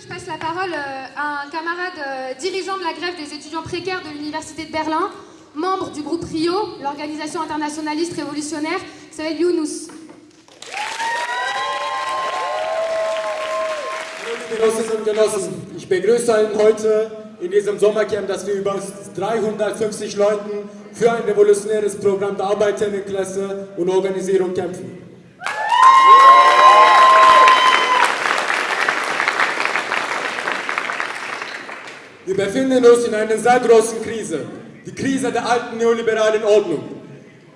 je passe la parole euh, à un camarade euh, dirigeant de la grève des étudiants précaires de l'Université de Berlin, membre du groupe RIO, l'organisation internationaliste révolutionnaire, s'appelle Yunus. Genossinnen und Genossen, ich begrüße Ihnen heute in diesem Sommercamp, dass wir über 350 Leuten für ein revolutionäres Programm der Arbeiterinnenklasse und Organisierung kämpfen. Wir befinden uns in einer sehr großen Krise, die Krise der alten neoliberalen Ordnung,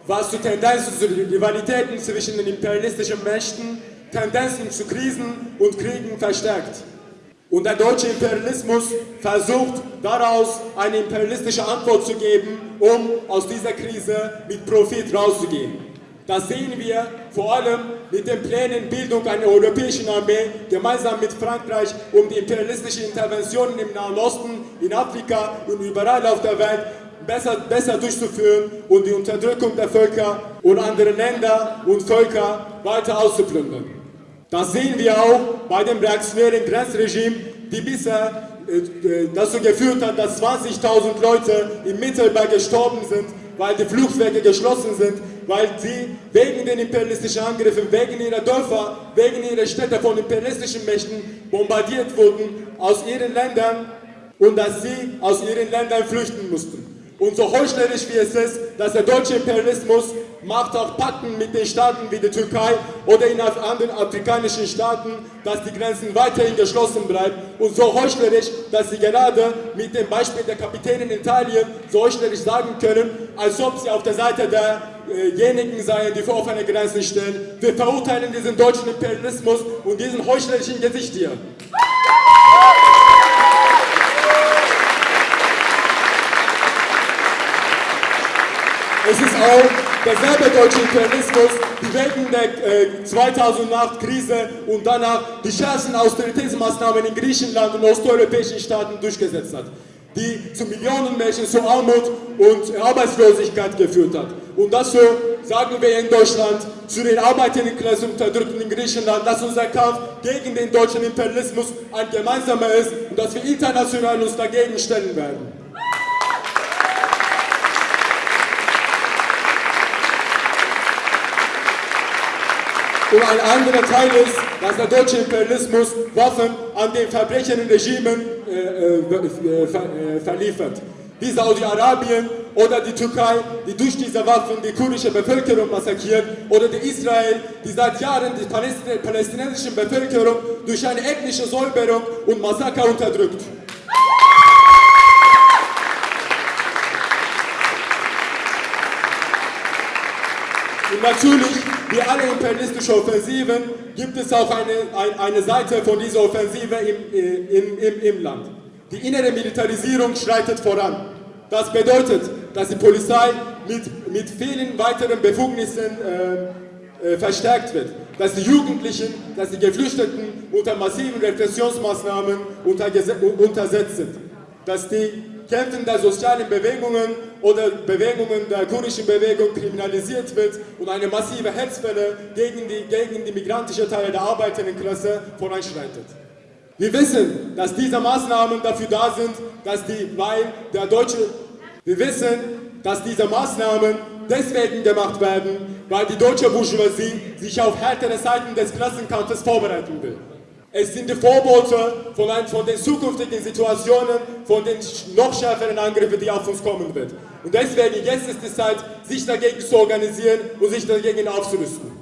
was zu Tendenzen zu Rivalitäten zwischen den imperialistischen Mächten, Tendenzen zu Krisen und Kriegen verstärkt. Und der deutsche Imperialismus versucht daraus eine imperialistische Antwort zu geben, um aus dieser Krise mit Profit rauszugehen. Das sehen wir vor allem mit den Plänen Bildung einer europäischen Armee gemeinsam mit Frankreich, um die imperialistischen Interventionen im Nahen Osten, in Afrika und überall auf der Welt besser, besser durchzuführen und die Unterdrückung der Völker und anderer Länder und Völker weiter auszuplündern. Das sehen wir auch bei dem reaktionären Grenzregime, die bisher äh, dazu geführt hat, dass 20.000 Leute im Mittelmeer gestorben sind, weil die Fluchtwege geschlossen sind, weil sie wegen den imperialistischen Angriffen, wegen ihrer Dörfer, wegen ihrer Städte von imperialistischen Mächten bombardiert wurden aus ihren Ländern und dass sie aus ihren Ländern flüchten mussten. Und so heuchlerisch wie es ist, dass der deutsche Imperialismus macht auch Pakten mit den Staaten wie der Türkei oder in anderen afrikanischen Staaten, dass die Grenzen weiterhin geschlossen bleiben. Und so heuchlerisch, dass sie gerade mit dem Beispiel der Kapitäne in Italien so heuchlerisch sagen können, als ob sie auf der Seite derjenigen seien, die vor offene Grenzen stellen. Wir verurteilen diesen deutschen Imperialismus und diesen heuchlerischen Gesicht hier. Es ist auch derselbe deutsche Imperialismus, die wegen der äh, 2008-Krise und danach die schärfsten Austeritätsmaßnahmen in Griechenland und osteuropäischen Staaten durchgesetzt hat, die zu Millionen Menschen zu Armut und Arbeitslosigkeit geführt hat. Und dafür sagen wir in Deutschland zu den Arbeiterinnenklasse Unterdrückten in Griechenland, dass unser Kampf gegen den deutschen Imperialismus ein gemeinsamer ist und dass wir international uns dagegen stellen werden. Und ein anderer Teil ist, dass der deutsche Imperialismus Waffen an den verbrechenden Regimen äh, äh, äh, verliefert. Wie Saudi-Arabien oder die Türkei, die durch diese Waffen die kurdische Bevölkerung massakriert, oder die Israel, die seit Jahren die palästinensische Bevölkerung durch eine ethnische Säuberung und Massaker unterdrückt. Und natürlich, wie alle imperialistischen Offensiven, gibt es auch eine, ein, eine Seite von dieser Offensive im, äh, im, im, im Land. Die innere Militarisierung schreitet voran. Das bedeutet, dass die Polizei mit, mit vielen weiteren Befugnissen äh, äh, verstärkt wird. Dass die Jugendlichen, dass die Geflüchteten unter massiven Repressionsmaßnahmen untersetzt sind. Dass die Kämpfen der sozialen Bewegungen oder Bewegungen der kurdischen Bewegung kriminalisiert wird und eine massive Hetzwelle gegen die, gegen die migrantische Teile der Arbeiterinnenklasse voranschreitet. Wir wissen, dass diese Maßnahmen dafür da sind, dass die, weil der deutsche, wir wissen, dass diese Maßnahmen deswegen gemacht werden, weil die deutsche Bourgeoisie sich auf härtere Seiten des Klassenkampfes vorbereiten will. Es sind die Vorbote von, ein, von den zukünftigen Situationen, von den noch schärferen Angriffen, die auf uns kommen wird. Und deswegen, jetzt ist die Zeit, sich dagegen zu organisieren und sich dagegen aufzurüsten.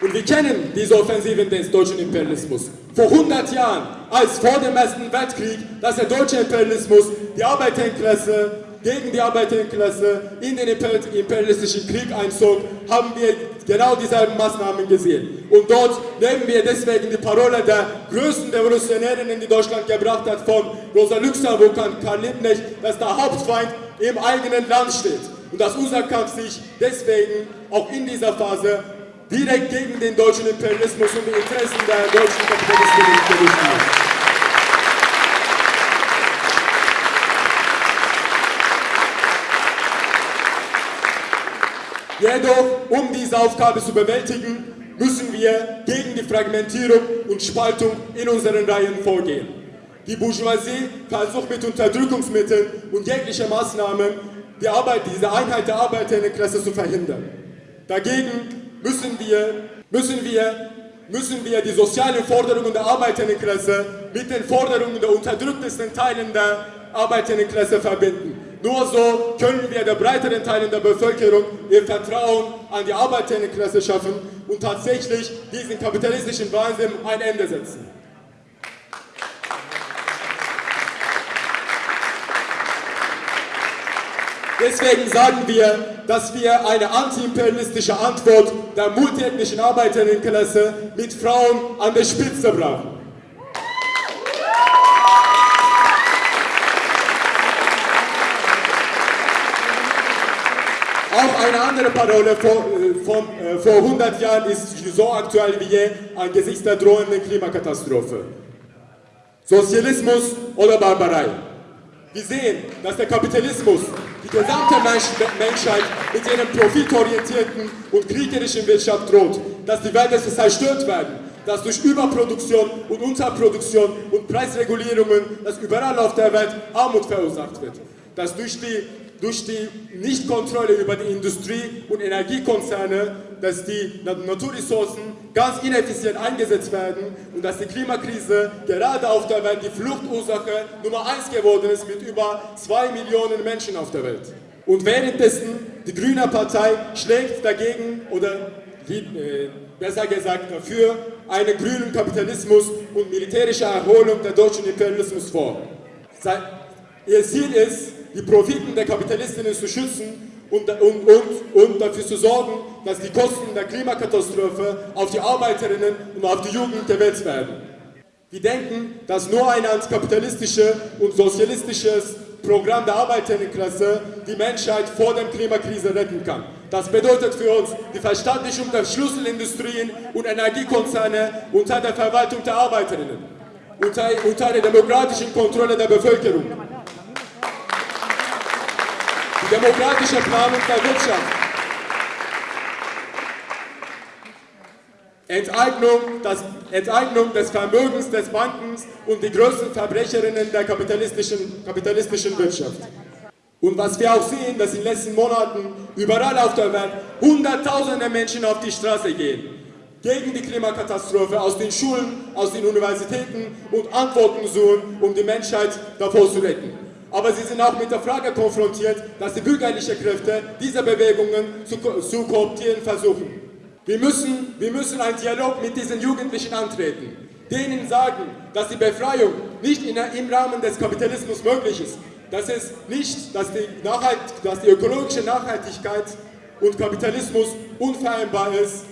Und wir kennen diese Offensiven des deutschen Imperialismus. Vor 100 Jahren, als vor dem Ersten Weltkrieg, dass der deutsche Imperialismus die Arbeiterklasse gegen die Arbeiterklasse in den imperialistischen Krieg einzog, haben wir genau dieselben Maßnahmen gesehen. Und dort nehmen wir deswegen die Parole der größten Revolutionärin, die Deutschland gebracht hat, von Rosa Luxemburg an Karl Liebknecht, dass der Hauptfeind im eigenen Land steht. Und dass unser Kampf sich deswegen auch in dieser Phase direkt gegen den deutschen Imperialismus und die Interessen der deutschen Kapitalisten gerichtet hat. Jedoch, um diese Aufgabe zu bewältigen, müssen wir gegen die Fragmentierung und Spaltung in unseren Reihen vorgehen. Die Bourgeoisie versucht mit Unterdrückungsmitteln und jeglicher Maßnahmen die Arbeit, diese Einheit der Arbeiterinnenklasse zu verhindern. Dagegen müssen wir, müssen wir, müssen wir die sozialen Forderungen der Arbeiterinnenklasse mit den Forderungen der unterdrücktesten Teilen der Arbeiterinnenklasse verbinden. Nur so können wir der breiteren Teilen der Bevölkerung ihr Vertrauen an die Arbeiterinnenklasse schaffen und tatsächlich diesen kapitalistischen Wahnsinn ein Ende setzen. Deswegen sagen wir, dass wir eine antiimperialistische Antwort der multiethnischen Arbeiterinnenklasse mit Frauen an der Spitze brauchen. Auch eine andere Parole vor, äh, von, äh, vor 100 Jahren ist so aktuell wie je angesichts der drohenden Klimakatastrophe. Sozialismus oder Barbarei. Wir sehen, dass der Kapitalismus die gesamte Menschheit mit ihrem profitorientierten und kriegerischen Wirtschaft droht, dass die Wälder zerstört werden, dass durch Überproduktion und Unterproduktion und Preisregulierungen, dass überall auf der Welt Armut verursacht wird, dass durch die durch die Nichtkontrolle über die Industrie- und Energiekonzerne, dass die Naturressourcen ganz ineffizient eingesetzt werden und dass die Klimakrise gerade auf der Welt die Fluchtursache Nummer eins geworden ist mit über zwei Millionen Menschen auf der Welt. Und währenddessen die Grüne Partei schlägt dagegen oder äh, besser gesagt dafür einen grünen Kapitalismus und militärische Erholung der deutschen Imperialismus vor. Ihr Ziel ist, die Profiten der Kapitalistinnen zu schützen und, und, und, und dafür zu sorgen, dass die Kosten der Klimakatastrophe auf die Arbeiterinnen und auf die Jugend gewälzt werden. Wir denken, dass nur ein antikapitalistisches und sozialistisches Programm der Arbeiterinnenklasse die Menschheit vor der Klimakrise retten kann. Das bedeutet für uns die Verstaatlichung der Schlüsselindustrien und Energiekonzerne unter der Verwaltung der Arbeiterinnen, unter, unter der demokratischen Kontrolle der Bevölkerung die demokratische Planung der Wirtschaft. Enteignung, das, Enteignung des Vermögens des Bankens und die größten Verbrecherinnen der kapitalistischen, kapitalistischen Wirtschaft. Und was wir auch sehen, dass in den letzten Monaten überall auf der Welt Hunderttausende Menschen auf die Straße gehen. Gegen die Klimakatastrophe aus den Schulen, aus den Universitäten und Antworten suchen, um die Menschheit davor zu retten aber sie sind auch mit der Frage konfrontiert, dass die bürgerlichen Kräfte diese Bewegungen zu, zu kooptieren versuchen. Wir müssen, wir müssen einen Dialog mit diesen Jugendlichen antreten, denen sagen, dass die Befreiung nicht in, im Rahmen des Kapitalismus möglich ist, dass es nicht, dass die, Nachhalt, dass die ökologische Nachhaltigkeit und Kapitalismus unvereinbar ist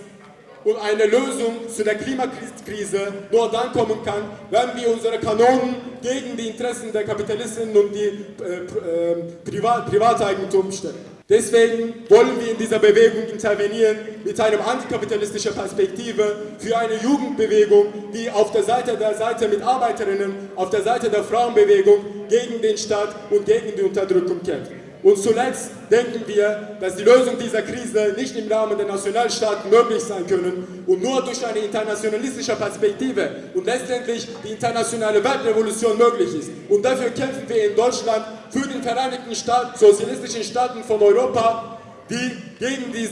und eine Lösung zu der Klimakrise nur dann kommen kann, wenn wir unsere Kanonen gegen die Interessen der Kapitalisten und die äh, äh, Privat Privateigentum stellen. Deswegen wollen wir in dieser Bewegung intervenieren mit einer antikapitalistischen Perspektive für eine Jugendbewegung, die auf der Seite der Seite mit Arbeiterinnen, auf der Seite der Frauenbewegung gegen den Staat und gegen die Unterdrückung kämpft. Und zuletzt denken wir, dass die Lösung dieser Krise nicht im Rahmen der Nationalstaaten möglich sein können und nur durch eine internationalistische Perspektive und letztendlich die internationale Weltrevolution möglich ist. Und dafür kämpfen wir in Deutschland für den Vereinigten Staaten, sozialistischen Staaten von Europa, die, gegen die,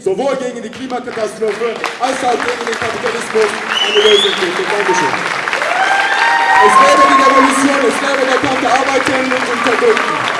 sowohl gegen die Klimakatastrophe als auch gegen den Kapitalismus eine Lösung finden. Dankeschön. Es lebe die Revolution, es lebe der Kampf der Arbeiterinnen und Unterdrückten.